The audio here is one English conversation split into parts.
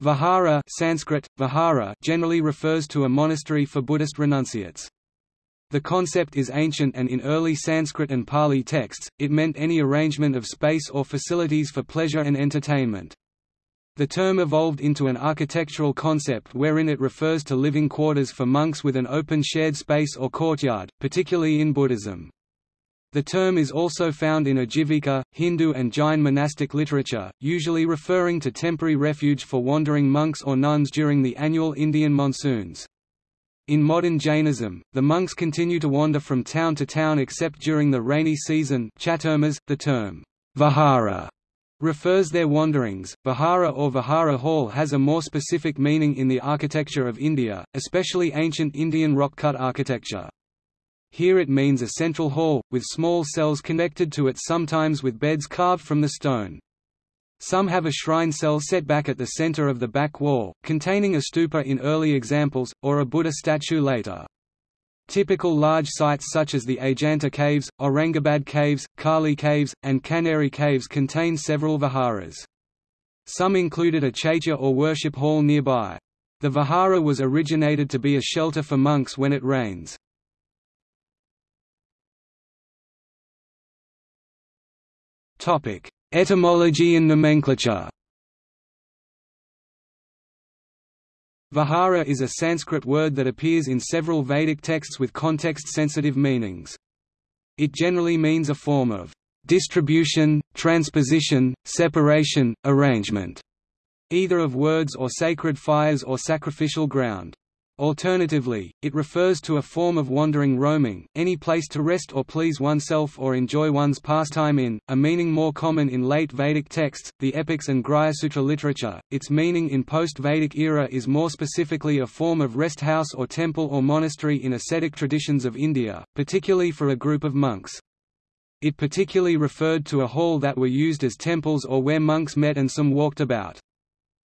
Vihara Sanskrit, vihara generally refers to a monastery for Buddhist renunciates. The concept is ancient and in early Sanskrit and Pali texts, it meant any arrangement of space or facilities for pleasure and entertainment. The term evolved into an architectural concept wherein it refers to living quarters for monks with an open shared space or courtyard, particularly in Buddhism. The term is also found in Ajivika, Hindu and Jain monastic literature, usually referring to temporary refuge for wandering monks or nuns during the annual Indian monsoons. In modern Jainism, the monks continue to wander from town to town except during the rainy season chaturmas. .The term, vihara refers their wanderings. Vihara or Vihara Hall has a more specific meaning in the architecture of India, especially ancient Indian rock-cut architecture. Here it means a central hall, with small cells connected to it sometimes with beds carved from the stone. Some have a shrine cell set back at the center of the back wall, containing a stupa in early examples, or a Buddha statue later. Typical large sites such as the Ajanta Caves, Aurangabad Caves, Karli Caves, and Kanheri Caves contain several viharas. Some included a chaitya or worship hall nearby. The vihara was originated to be a shelter for monks when it rains. Topic: Etymology and nomenclature. Vihara is a Sanskrit word that appears in several Vedic texts with context-sensitive meanings. It generally means a form of distribution, transposition, separation, arrangement, either of words or sacred fires or sacrificial ground. Alternatively, it refers to a form of wandering roaming, any place to rest or please oneself or enjoy one's pastime in, a meaning more common in late Vedic texts, the epics and Sutra literature. Its meaning in post-Vedic era is more specifically a form of rest house or temple or monastery in ascetic traditions of India, particularly for a group of monks. It particularly referred to a hall that were used as temples or where monks met and some walked about.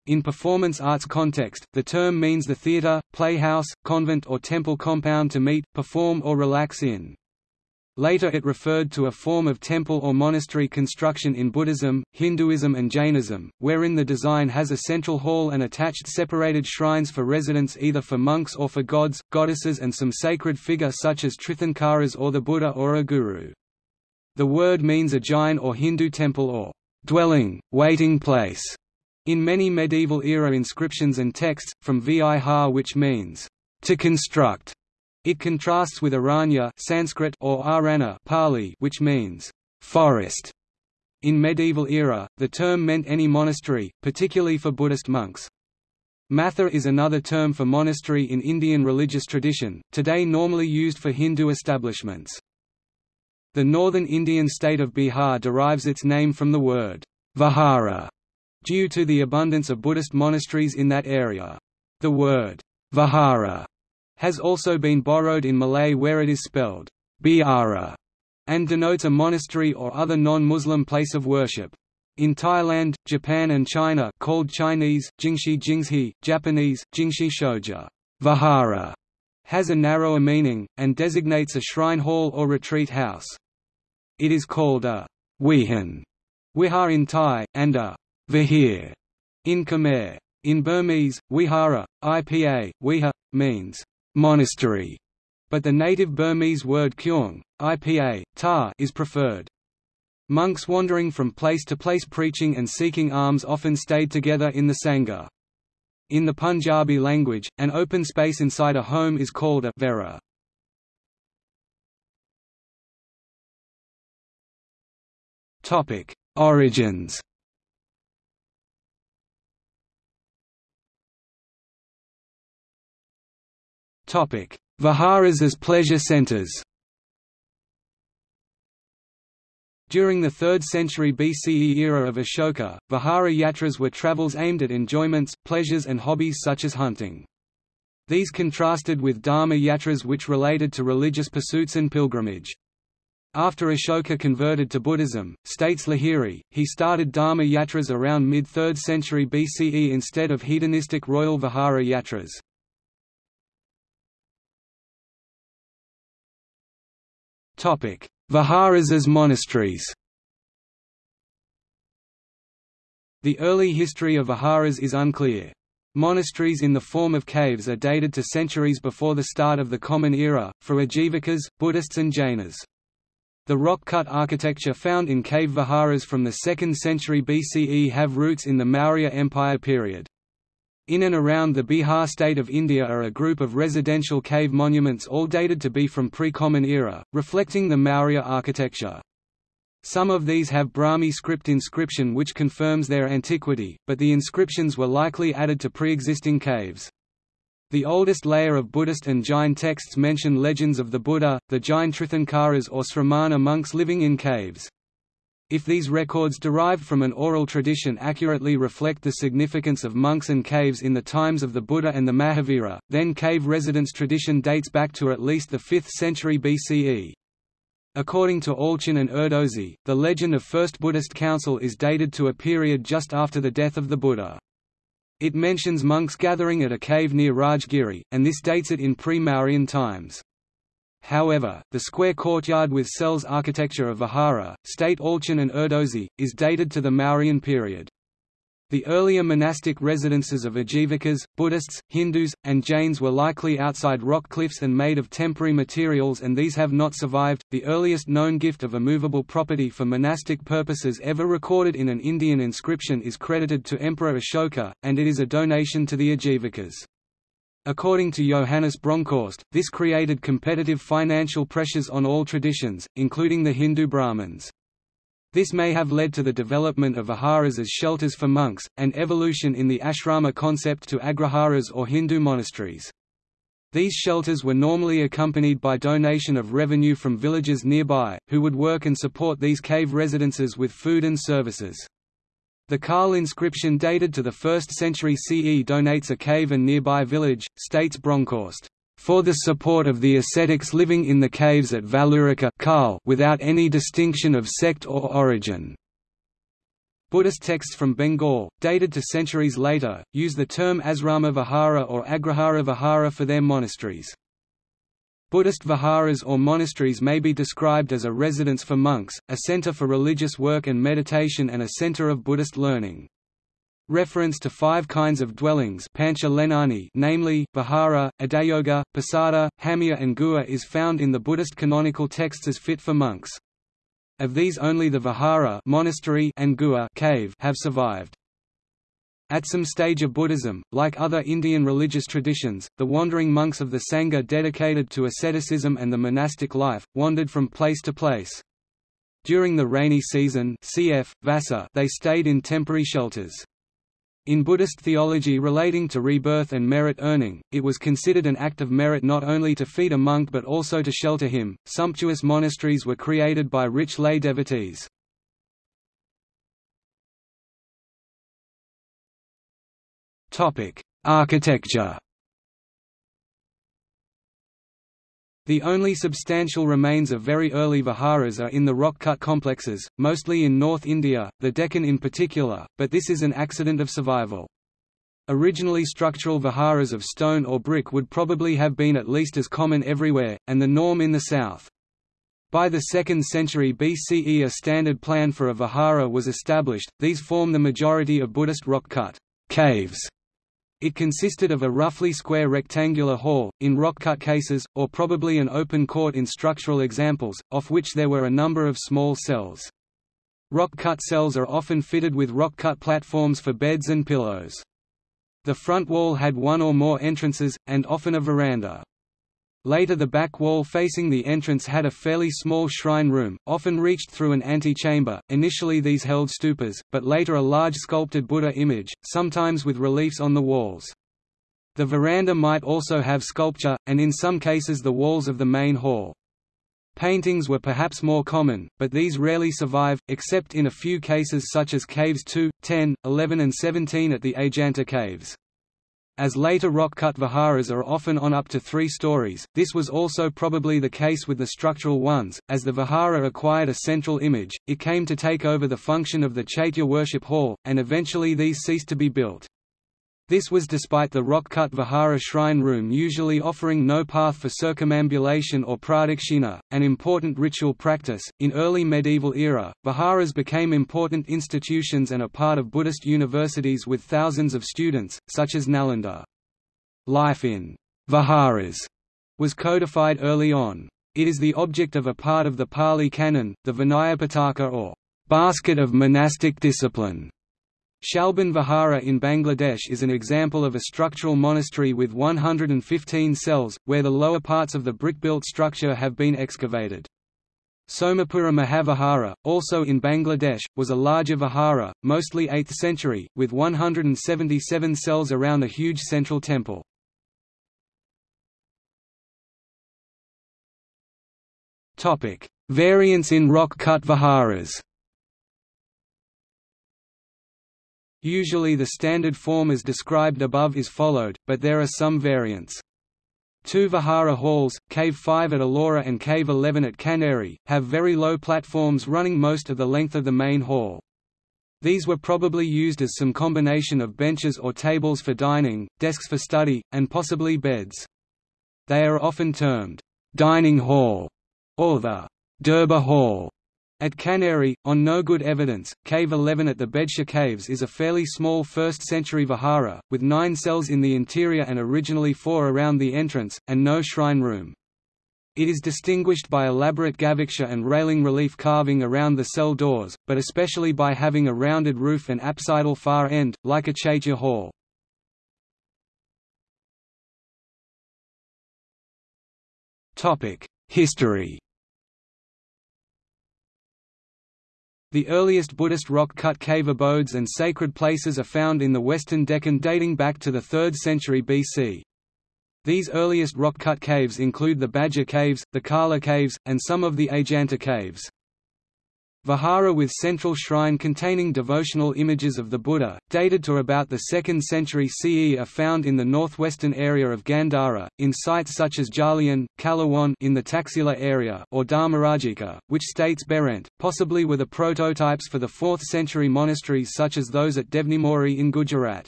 In performance arts context, the term means the theatre, playhouse, convent or temple compound to meet, perform or relax in. Later it referred to a form of temple or monastery construction in Buddhism, Hinduism and Jainism, wherein the design has a central hall and attached separated shrines for residents either for monks or for gods, goddesses and some sacred figure such as Tirthankaras or the Buddha or a guru. The word means a Jain or Hindu temple or dwelling, waiting place. In many medieval-era inscriptions and texts, from Vihar which means, to construct, it contrasts with Aranya Sanskrit or Arana Pali which means, forest. In medieval era, the term meant any monastery, particularly for Buddhist monks. Matha is another term for monastery in Indian religious tradition, today normally used for Hindu establishments. The northern Indian state of Bihar derives its name from the word Vihara, due to the abundance of Buddhist monasteries in that area. The word Vihara has also been borrowed in Malay where it is spelled Biara and denotes a monastery or other non-Muslim place of worship. In Thailand, Japan and China called Chinese, Jingxi Jingzhi, Japanese, Jingxi Shoja, Vihara has a narrower meaning, and designates a shrine hall or retreat house. It is called a Wihan, Wihar in Thai, and a Vihir in Khmer. In Burmese, Wihara, IPA, Wiha, means monastery, but the native Burmese word kyung, IPA, ta is preferred. Monks wandering from place to place preaching and seeking alms often stayed together in the Sangha. In the Punjabi language, an open space inside a home is called a vera. Origins Viharas as pleasure centers During the 3rd century BCE era of Ashoka, Vihara yatras were travels aimed at enjoyments, pleasures and hobbies such as hunting. These contrasted with Dharma yatras which related to religious pursuits and pilgrimage. After Ashoka converted to Buddhism, states Lahiri, he started Dharma yatras around mid-3rd century BCE instead of hedonistic royal Vihara yatras. Viharas as monasteries. The early history of Viharas is unclear. Monasteries in the form of caves are dated to centuries before the start of the Common Era, for Ajivikas, Buddhists and Jainas. The rock-cut architecture found in cave viharas from the 2nd century BCE have roots in the Maurya Empire period. In and around the Bihar state of India are a group of residential cave monuments all dated to be from pre-Common Era, reflecting the Maurya architecture. Some of these have Brahmi script inscription which confirms their antiquity, but the inscriptions were likely added to pre-existing caves. The oldest layer of Buddhist and Jain texts mention legends of the Buddha, the Jain Tirthankaras or Sramana monks living in caves. If these records derived from an oral tradition accurately reflect the significance of monks and caves in the times of the Buddha and the Mahavira, then cave residence tradition dates back to at least the 5th century BCE. According to Allchin and Erdosy, the legend of First Buddhist Council is dated to a period just after the death of the Buddha. It mentions monks gathering at a cave near Rajgiri, and this dates it in pre-Mauryan times. However, the square courtyard with cells architecture of Vihara, state Allchin and Erdosy, is dated to the Mauryan period. The earlier monastic residences of Ajivikas, Buddhists, Hindus, and Jains were likely outside rock cliffs and made of temporary materials, and these have not survived. The earliest known gift of a movable property for monastic purposes ever recorded in an Indian inscription is credited to Emperor Ashoka, and it is a donation to the Ajivikas. According to Johannes Bronkhorst, this created competitive financial pressures on all traditions, including the Hindu Brahmins. This may have led to the development of viharas as shelters for monks, and evolution in the ashrama concept to agraharas or Hindu monasteries. These shelters were normally accompanied by donation of revenue from villages nearby, who would work and support these cave residences with food and services. The Kal inscription dated to the 1st century CE donates a cave and nearby village, states Bronkhorst for the support of the ascetics living in the caves at Valurika without any distinction of sect or origin. Buddhist texts from Bengal, dated to centuries later, use the term Asrama Vihara or Agrahara Vihara for their monasteries. Buddhist viharas or monasteries may be described as a residence for monks, a center for religious work and meditation and a center of Buddhist learning. Reference to five kinds of dwellings namely, Vihara, Adayoga, Pasada, Hamya and Gua is found in the Buddhist canonical texts as fit for monks. Of these only the Vihara monastery and Gua cave have survived. At some stage of Buddhism, like other Indian religious traditions, the wandering monks of the Sangha dedicated to asceticism and the monastic life, wandered from place to place. During the rainy season cf. Vassa, they stayed in temporary shelters. In Buddhist theology relating to rebirth and merit earning, it was considered an act of merit not only to feed a monk but also to shelter him. Sumptuous monasteries were created by rich lay devotees. Topic: Architecture The only substantial remains of very early viharas are in the rock-cut complexes, mostly in North India, the Deccan in particular, but this is an accident of survival. Originally structural viharas of stone or brick would probably have been at least as common everywhere, and the norm in the south. By the 2nd century BCE a standard plan for a vihara was established, these form the majority of Buddhist rock-cut caves it consisted of a roughly square rectangular hall, in rock-cut cases, or probably an open court in structural examples, off which there were a number of small cells. Rock-cut cells are often fitted with rock-cut platforms for beds and pillows. The front wall had one or more entrances, and often a veranda. Later the back wall facing the entrance had a fairly small shrine room, often reached through an antechamber. Initially these held stupas, but later a large sculpted Buddha image, sometimes with reliefs on the walls. The veranda might also have sculpture, and in some cases the walls of the main hall. Paintings were perhaps more common, but these rarely survive, except in a few cases such as Caves 2, 10, 11 and 17 at the Ajanta Caves. As later rock-cut viharas are often on up to three stories, this was also probably the case with the structural ones. As the vihara acquired a central image, it came to take over the function of the chaitya worship hall, and eventually these ceased to be built. This was despite the rock-cut vihara shrine room usually offering no path for circumambulation or pradakshina, an important ritual practice. In early medieval era, viharas became important institutions and a part of Buddhist universities with thousands of students, such as Nalanda. Life in viharas was codified early on. It is the object of a part of the Pali Canon, the Vinayapitaka or basket of monastic discipline. Shalban Vihara in Bangladesh is an example of a structural monastery with 115 cells, where the lower parts of the brick-built structure have been excavated. Somapura Mahavihara, also in Bangladesh, was a larger vihara, mostly 8th century, with 177 cells around a huge central temple. Variants in rock-cut viharas Usually the standard form as described above is followed, but there are some variants. Two Vihara halls, Cave 5 at Ellora and Cave 11 at Kanheri, have very low platforms running most of the length of the main hall. These were probably used as some combination of benches or tables for dining, desks for study, and possibly beds. They are often termed, dining hall, or the Durbar Hall. At Kanheri, on no good evidence, Cave 11 at the Bedsha Caves is a fairly small 1st-century vihara, with nine cells in the interior and originally four around the entrance, and no shrine room. It is distinguished by elaborate gavaksha and railing relief carving around the cell doors, but especially by having a rounded roof and apsidal far end, like a chaitya hall. History The earliest Buddhist rock-cut cave abodes and sacred places are found in the western Deccan dating back to the 3rd century BC. These earliest rock-cut caves include the Bhaja Caves, the Karla Caves, and some of the Ajanta Caves. Vihara with central shrine containing devotional images of the Buddha, dated to about the 2nd century CE are found in the northwestern area of Gandhara, in sites such as Jaulian, Kalawan in the Taxila area or Dharmarajika, which states Behrendt, possibly were the prototypes for the 4th century monasteries such as those at Devnimori in Gujarat.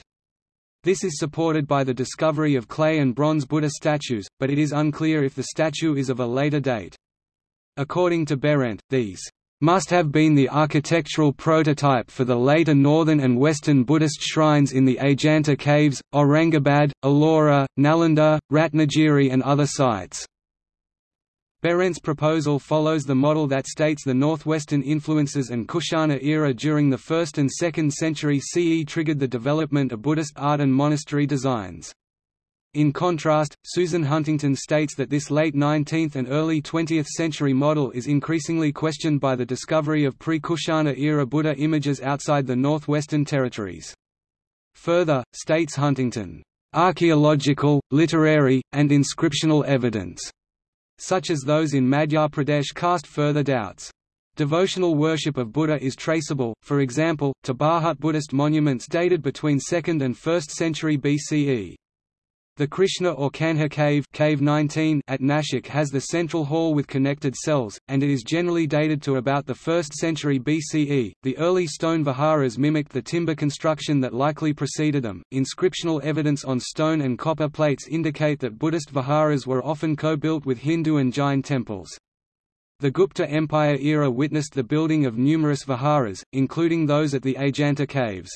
This is supported by the discovery of clay and bronze Buddha statues, but it is unclear if the statue is of a later date. According to Behrendt, these must have been the architectural prototype for the later northern and western Buddhist shrines in the Ajanta caves, Aurangabad, Ellora, Nalanda, Ratnagiri and other sites. Behrendt's proposal follows the model that states the northwestern influences and Kushana era during the 1st and 2nd century CE triggered the development of Buddhist art and monastery designs. In contrast, Susan Huntington states that this late 19th and early 20th century model is increasingly questioned by the discovery of pre-Kushana-era Buddha images outside the Northwestern Territories. Further, states Huntington, "...archaeological, literary, and inscriptional evidence," such as those in Madhya Pradesh cast further doubts. Devotional worship of Buddha is traceable, for example, to Bharhut Buddhist monuments dated between 2nd and 1st century BCE. The Krishna or Kanha cave, cave 19 at Nashik has the central hall with connected cells, and it is generally dated to about the 1st century BCE. The early stone viharas mimicked the timber construction that likely preceded them. Inscriptional evidence on stone and copper plates indicate that Buddhist viharas were often co-built with Hindu and Jain temples. The Gupta Empire era witnessed the building of numerous viharas, including those at the Ajanta caves.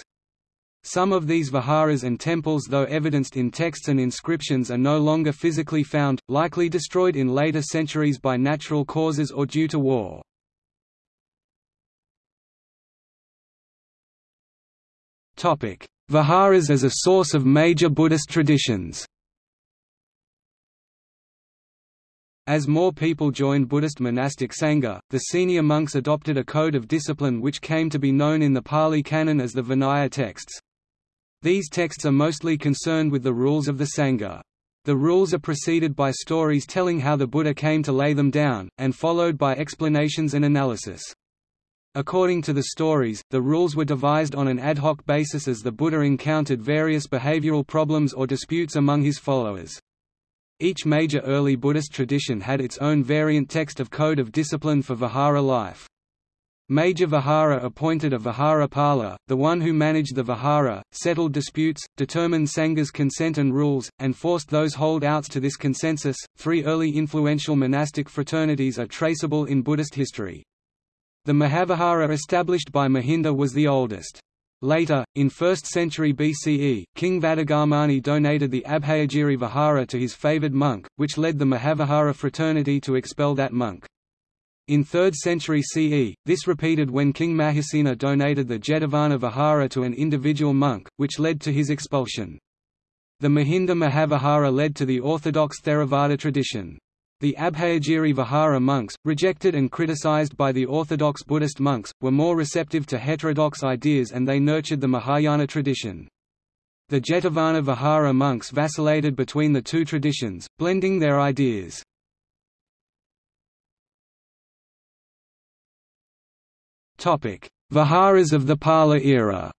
Some of these viharas and temples though evidenced in texts and inscriptions are no longer physically found, likely destroyed in later centuries by natural causes or due to war. Viharas as a source of major Buddhist traditions As more people joined Buddhist monastic Sangha, the senior monks adopted a code of discipline which came to be known in the Pali Canon as the Vinaya texts. These texts are mostly concerned with the rules of the Sangha. The rules are preceded by stories telling how the Buddha came to lay them down, and followed by explanations and analysis. According to the stories, the rules were devised on an ad hoc basis as the Buddha encountered various behavioral problems or disputes among his followers. Each major early Buddhist tradition had its own variant text of code of discipline for Vihara life. Major Vihara appointed a Vihara Pala, the one who managed the Vihara, settled disputes, determined Sanghas consent and rules, and forced those holdouts to this consensus. Three early influential monastic fraternities are traceable in Buddhist history. The Mahavihara established by Mahinda was the oldest. Later, in 1st century BCE, King Vadagamani donated the Abhayagiri Vihara to his favoured monk, which led the Mahavihara fraternity to expel that monk. In 3rd century CE, this repeated when King Mahisena donated the Jetavana Vihara to an individual monk, which led to his expulsion. The Mahinda Mahavihara led to the orthodox Theravada tradition. The Abhayagiri Vihara monks, rejected and criticized by the orthodox Buddhist monks, were more receptive to heterodox ideas and they nurtured the Mahayana tradition. The Jetavana Vihara monks vacillated between the two traditions, blending their ideas. Viharas of the Pala era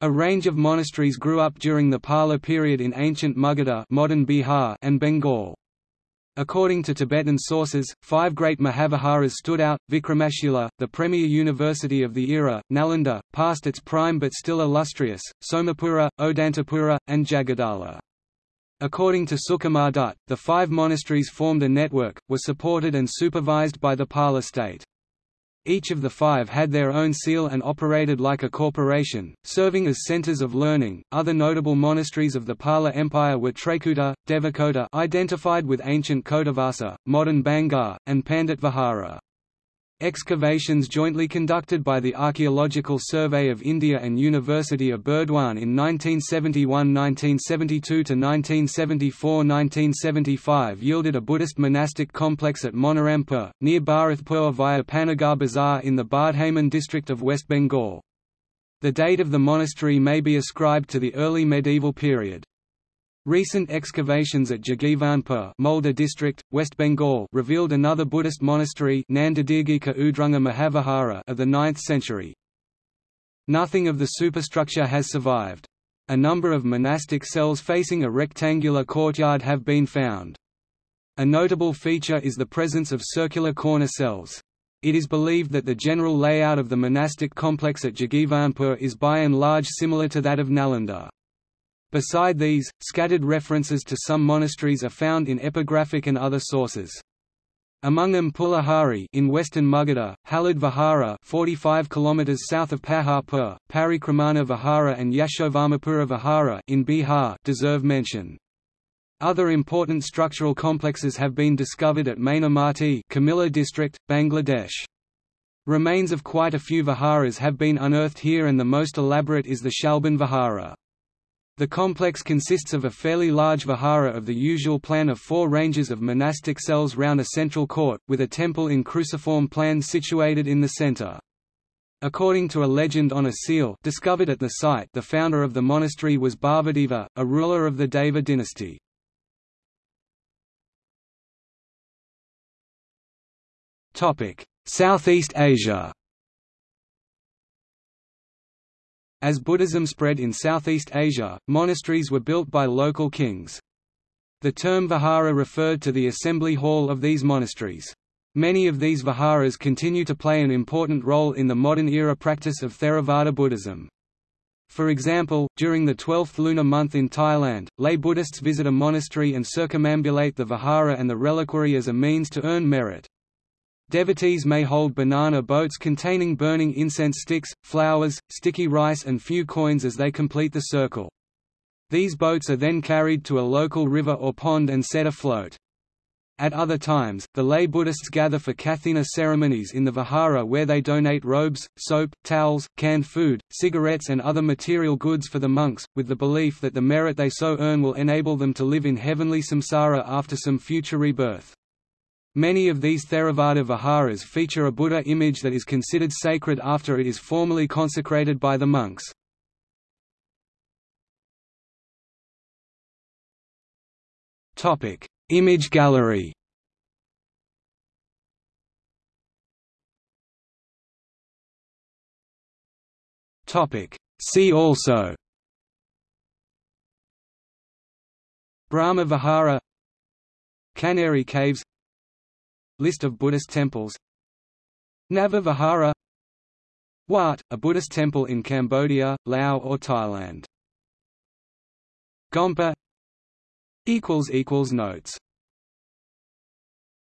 A range of monasteries grew up during the Pala period in ancient Magadha modern Bihar and Bengal. According to Tibetan sources, five great Mahaviharas stood out, Vikramashila, the premier university of the era, Nalanda, past its prime but still illustrious, Somapura, Odantapura, and Jagadala. According to Sukumar Dutt, the five monasteries formed a network, were supported and supervised by the Pala state. Each of the five had their own seal and operated like a corporation, serving as centers of learning. Other notable monasteries of the Pala Empire were Trekuta, Devakota, identified with ancient Kotavasa, modern Bangar, and Pandit Vihara. Excavations jointly conducted by the Archaeological Survey of India and University of Burdwan in 1971–1972 to 1974–1975 yielded a Buddhist monastic complex at Monirampur, near Bharatpur via Panagar Bazar in the Bardhaman district of West Bengal. The date of the monastery may be ascribed to the early medieval period. Recent excavations at Jagivantpur Malda district, West Bengal revealed another Buddhist monastery Nandadirghika Udrunga Mahavihara of the 9th century. Nothing of the superstructure has survived. A number of monastic cells facing a rectangular courtyard have been found. A notable feature is the presence of circular corner cells. It is believed that the general layout of the monastic complex at Jagivantpur is by and large similar to that of Nalanda. Beside these, scattered references to some monasteries are found in epigraphic and other sources. Among them Pulahari in western Magadha, Halad Vihara 45 km south of Paharpur, Parikramana Vihara and Yashovamapura Vihara in Bihar deserve mention. Other important structural complexes have been discovered at Mainamati Comilla district, Bangladesh. Remains of quite a few viharas have been unearthed here and the most elaborate is the Shalban Vihara. The complex consists of a fairly large vihara of the usual plan of four ranges of monastic cells round a central court, with a temple in cruciform plan situated in the center. According to a legend on a seal discovered at the site the founder of the monastery was Bhavadeva, a ruler of the Deva dynasty. Southeast Asia As Buddhism spread in Southeast Asia, monasteries were built by local kings. The term vihara referred to the assembly hall of these monasteries. Many of these viharas continue to play an important role in the modern-era practice of Theravada Buddhism. For example, during the 12th lunar month in Thailand, lay Buddhists visit a monastery and circumambulate the vihara and the reliquary as a means to earn merit. Devotees may hold banana boats containing burning incense sticks, flowers, sticky rice and few coins as they complete the circle. These boats are then carried to a local river or pond and set afloat. At other times, the lay Buddhists gather for Kathina ceremonies in the Vihara where they donate robes, soap, towels, canned food, cigarettes and other material goods for the monks, with the belief that the merit they so earn will enable them to live in heavenly samsara after some future rebirth. Many of these Theravada viharas feature a Buddha image that is considered sacred after it is formally consecrated by the monks. Image gallery. See also. Brahma Vihara. Kanheri Caves List of Buddhist temples. Nava Vihara Wat, a Buddhist temple in Cambodia, Laos or Thailand. Gompa. Notes